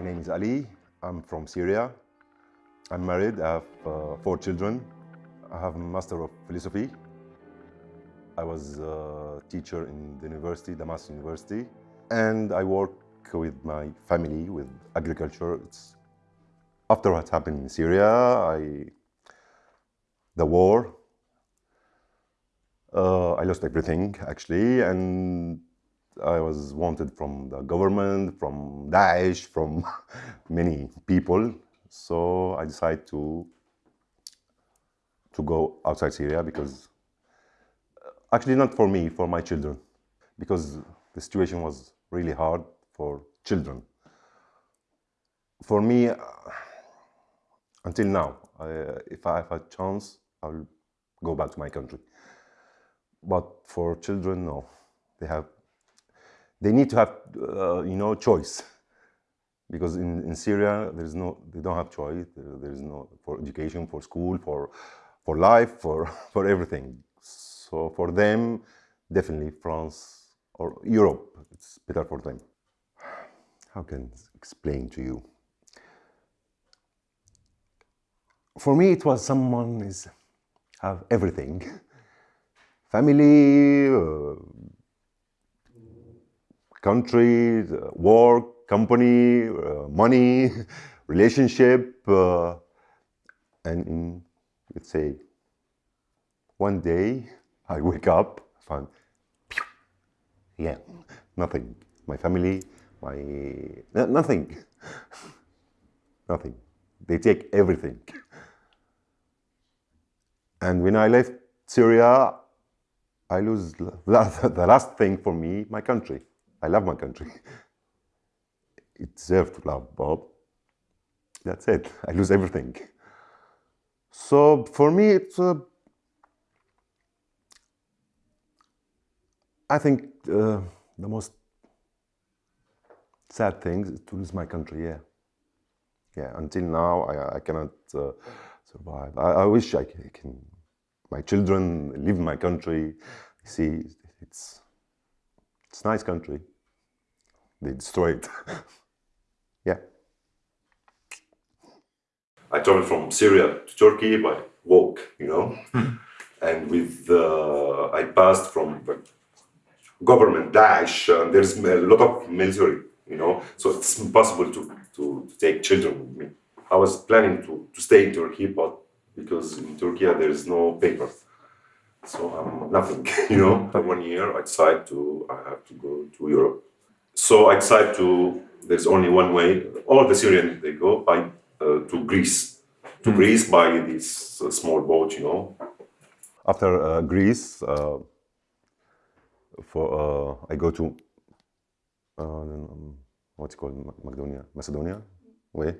My name is Ali. I'm from Syria. I'm married. I have uh, four children. I have a Master of Philosophy. I was a teacher in the university, Damascus University. And I work with my family with agriculture. It's after what happened in Syria, I, the war, uh, I lost everything actually, and I was wanted from the government, from Daesh, from many people. So I decided to to go outside Syria because uh, actually not for me, for my children, because the situation was really hard for children. For me, uh, until now, if I have a chance, I will go back to my country. But for children, no, they have, they need to have, uh, you know, choice. Because in, in Syria, there's no, they don't have choice. There, there's no, for education, for school, for, for life, for, for everything. So for them, definitely France or Europe, it's better for them. How can I explain to you? For me, it was someone is have everything. Family, uh, country, work, company, uh, money, relationship, uh, and in, let's say, one day I wake up, find, yeah, nothing. My family, my, nothing, nothing. They take everything. And when I left Syria, I lose the last thing for me, my country. I love my country. It deserves to love, Bob. That's it. I lose everything. So for me, it's uh, I think uh, the most sad thing is to lose my country. Yeah, yeah. Until now, I, I cannot uh, survive. I, I wish I can, my children live in my country. See, it's it's nice country. They destroy it. yeah. I traveled from Syria to Turkey by walk, you know, and with uh, I passed from government Daesh. Uh, there's a lot of military, you know, so it's impossible to, to, to take children with me. I was planning to, to stay in Turkey, but because in Turkey there is no papers. So I'm nothing, you know. One year I decide to, I have to go to Europe. So I decide to, there's only one way, all the Syrians, they go by, uh, to Greece. To mm. Greece by this uh, small boat, you know. After uh, Greece, uh, for uh, I go to, um, what's it called, Macedonia, Macedonia, way.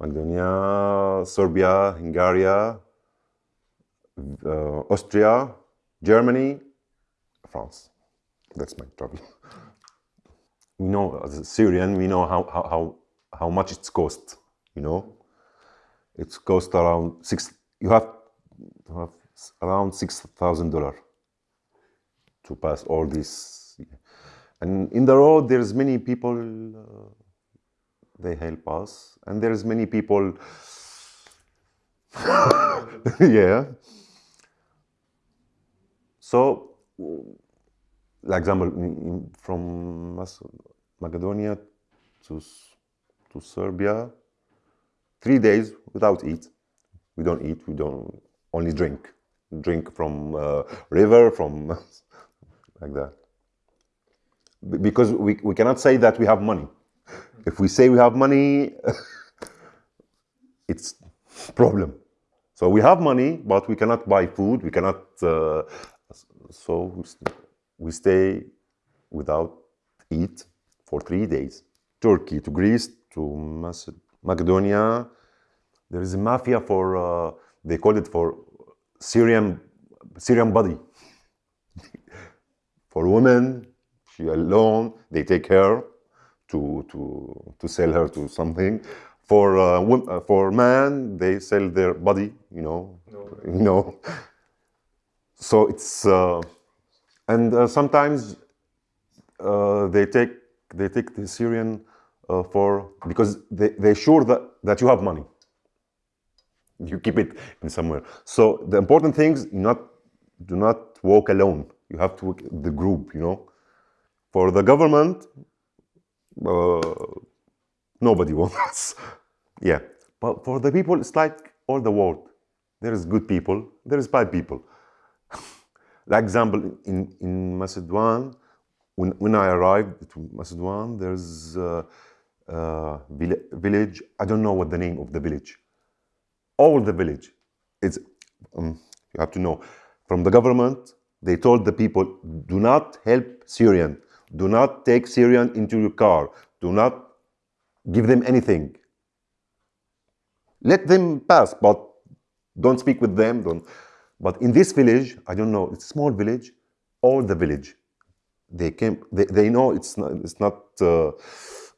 Macedonia, Serbia, Hungary, uh, Austria, Germany, France. That's my travel. we know as a Syrian, we know how, how, how, much it's cost, you know. It's cost around six, you have to have around $6,000 to pass all this. And in the road, there's many people, uh, they help us. And there's many people, yeah. So, like example, from Macedonia to, to Serbia, three days without eat. We don't eat, we don't only drink. Drink from uh, river, from like that. Because we, we cannot say that we have money. If we say we have money, it's problem. So we have money, but we cannot buy food. We cannot. Uh, so we stay without eat for three days. Turkey to Greece to Macedonia. There is a mafia for. Uh, they call it for Syrian Syrian body. for women, she alone. They take her to to to sell her to something for uh, uh, for man, they sell their body, you know, no. you know. So it's uh, and uh, sometimes uh, they take they take the Syrian for because they, they're sure that, that you have money. You keep it in somewhere. So the important things not do not walk alone. You have to work the group, you know. For the government, uh, nobody wants. yeah, but for the people, it's like all the world. There is good people, there is bad people. Like example, in, in Macedon, when, when I arrived to Macedon, there's a, a village, I don't know what the name of the village. All the village, it's, um, you have to know, from the government, they told the people, do not help Syrian, do not take Syrian into your car, do not give them anything. Let them pass, but don't speak with them. Don't. But in this village, I don't know, it's a small village, all the village, they came, they, they know it's not, it's not uh,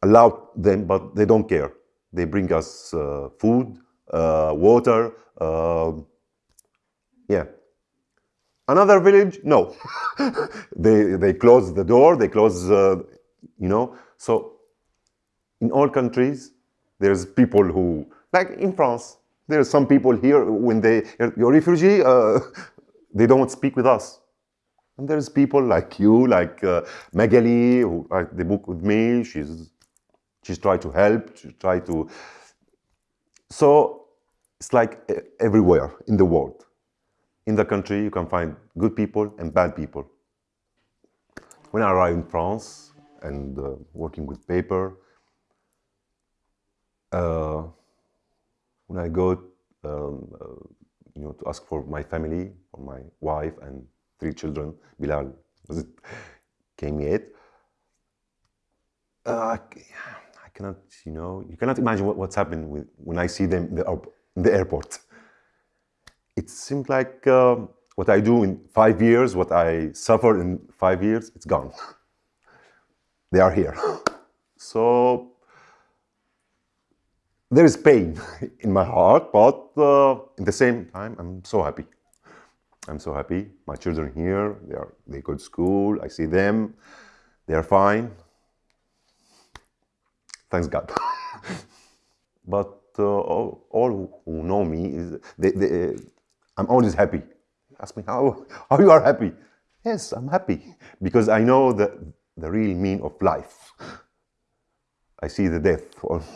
allowed them, but they don't care. They bring us uh, food, uh, water, um, yeah. Another village, no. they, they close the door, they close, uh, you know. So in all countries, there's people who, like in France, there are some people here, when they, you're refugee, uh, they don't speak with us. And there's people like you, like uh, who write the book with me. She's, she's tried to help, she tried to. So it's like everywhere in the world. In the country, you can find good people and bad people. When I arrived in France and uh, working with paper, uh, when I go, um, uh, you know, to ask for my family, for my wife and three children, Bilal it came yet. Uh, I cannot, you know, you cannot imagine what, what's happened with, when I see them in the, the airport. It seems like uh, what I do in five years, what I suffer in five years, it's gone. they are here. So there is pain in my heart, but uh, in the same time, I'm so happy. I'm so happy. My children here, they are they go to school. I see them. They are fine. Thanks God. but uh, all, all, who know me is they, they, I'm always happy. Ask me how how you are happy. Yes, I'm happy because I know the the real meaning of life. I see the death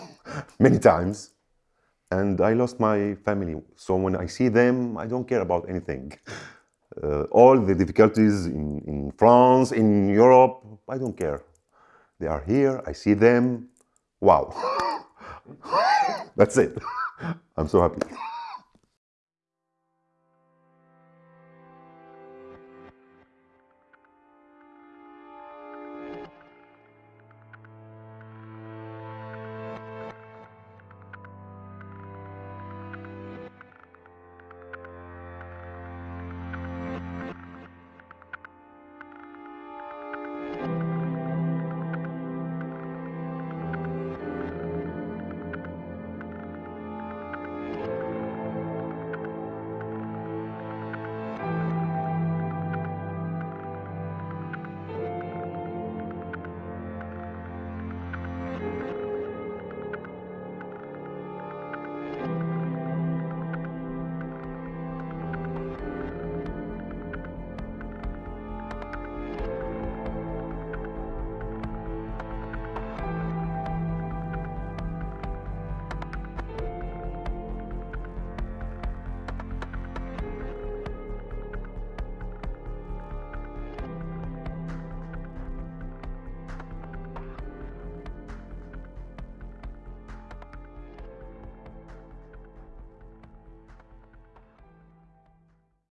many times and I lost my family. So when I see them, I don't care about anything. Uh, all the difficulties in, in France, in Europe, I don't care. They are here, I see them. Wow. That's it. I'm so happy.